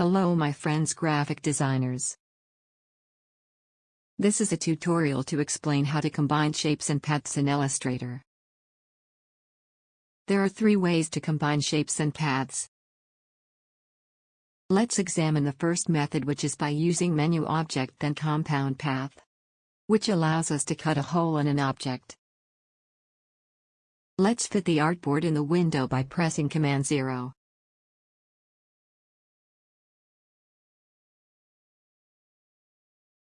Hello my friends graphic designers. This is a tutorial to explain how to combine shapes and paths in Illustrator. There are three ways to combine shapes and paths. Let's examine the first method which is by using menu object then compound path. Which allows us to cut a hole in an object. Let's fit the artboard in the window by pressing Command 0.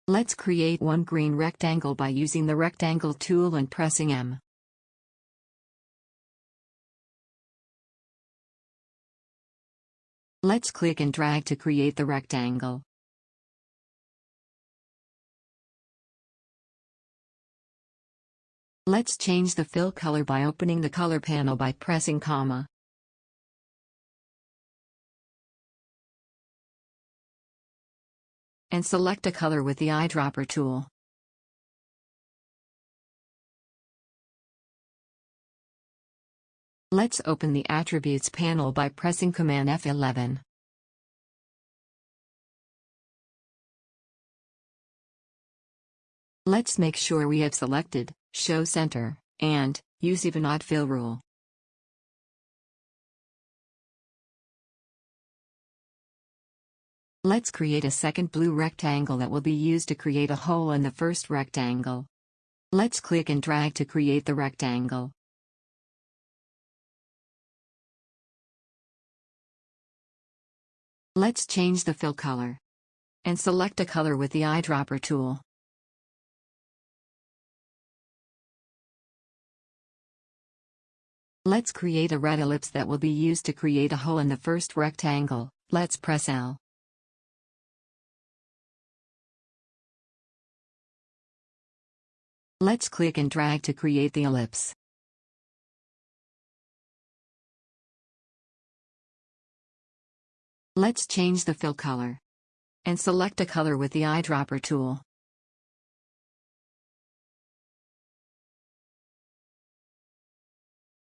Let's create one green rectangle by using the rectangle tool and pressing M. Let's click and drag to create the rectangle. Let's change the fill color by opening the color panel by pressing comma. And select a color with the eyedropper tool. Let's open the Attributes panel by pressing Command F11. Let's make sure we have selected Show Center and Use Even Odd Fill Rule. Let's create a second blue rectangle that will be used to create a hole in the first rectangle. Let's click and drag to create the rectangle. Let's change the fill color. And select a color with the eyedropper tool. Let's create a red ellipse that will be used to create a hole in the first rectangle, let's press L. Let's click and drag to create the ellipse. Let's change the fill color. And select a color with the eyedropper tool.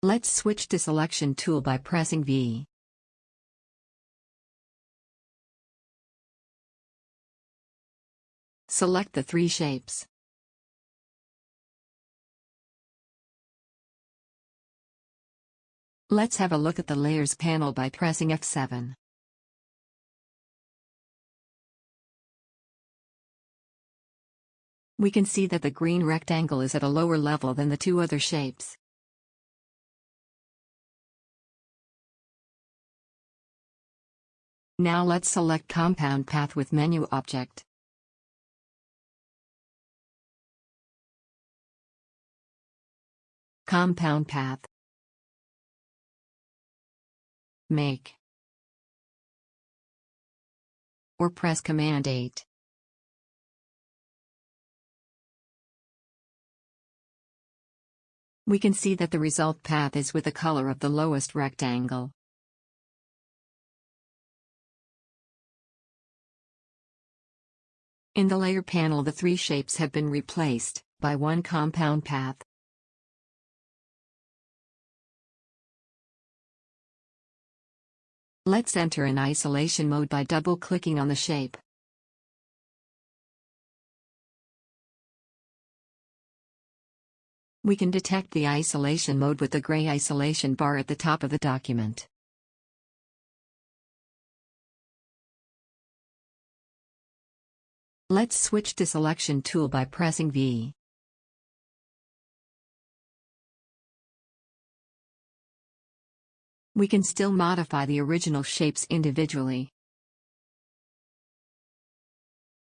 Let's switch to selection tool by pressing V. Select the three shapes. Let's have a look at the Layers panel by pressing F7. We can see that the green rectangle is at a lower level than the two other shapes. Now let's select Compound Path with Menu Object. Compound Path Make or press Command 8. We can see that the result path is with the color of the lowest rectangle. In the layer panel the three shapes have been replaced by one compound path. Let's enter in isolation mode by double-clicking on the shape. We can detect the isolation mode with the gray isolation bar at the top of the document. Let's switch to selection tool by pressing V. We can still modify the original shapes individually.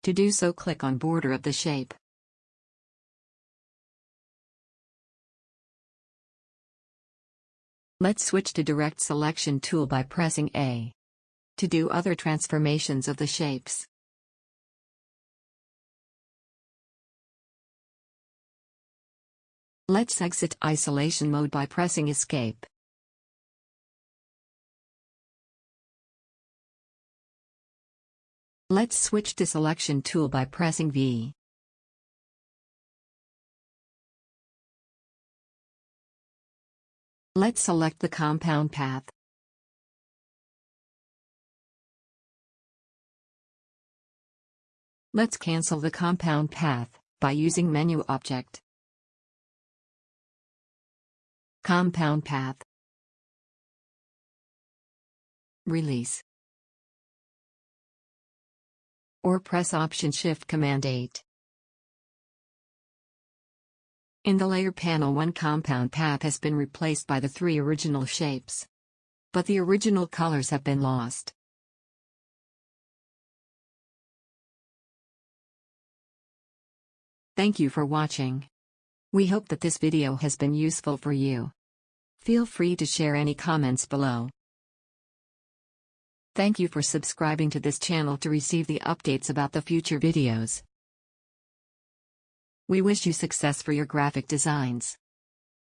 To do so click on border of the shape. Let's switch to direct selection tool by pressing A. To do other transformations of the shapes. Let's exit isolation mode by pressing escape. Let's switch to selection tool by pressing V. Let's select the compound path. Let's cancel the compound path by using menu object. Compound path. Release. Or press Option Shift Command 8. In the layer panel one compound path has been replaced by the three original shapes. But the original colors have been lost. Thank you for watching. We hope that this video has been useful for you. Feel free to share any comments below. Thank you for subscribing to this channel to receive the updates about the future videos. We wish you success for your graphic designs.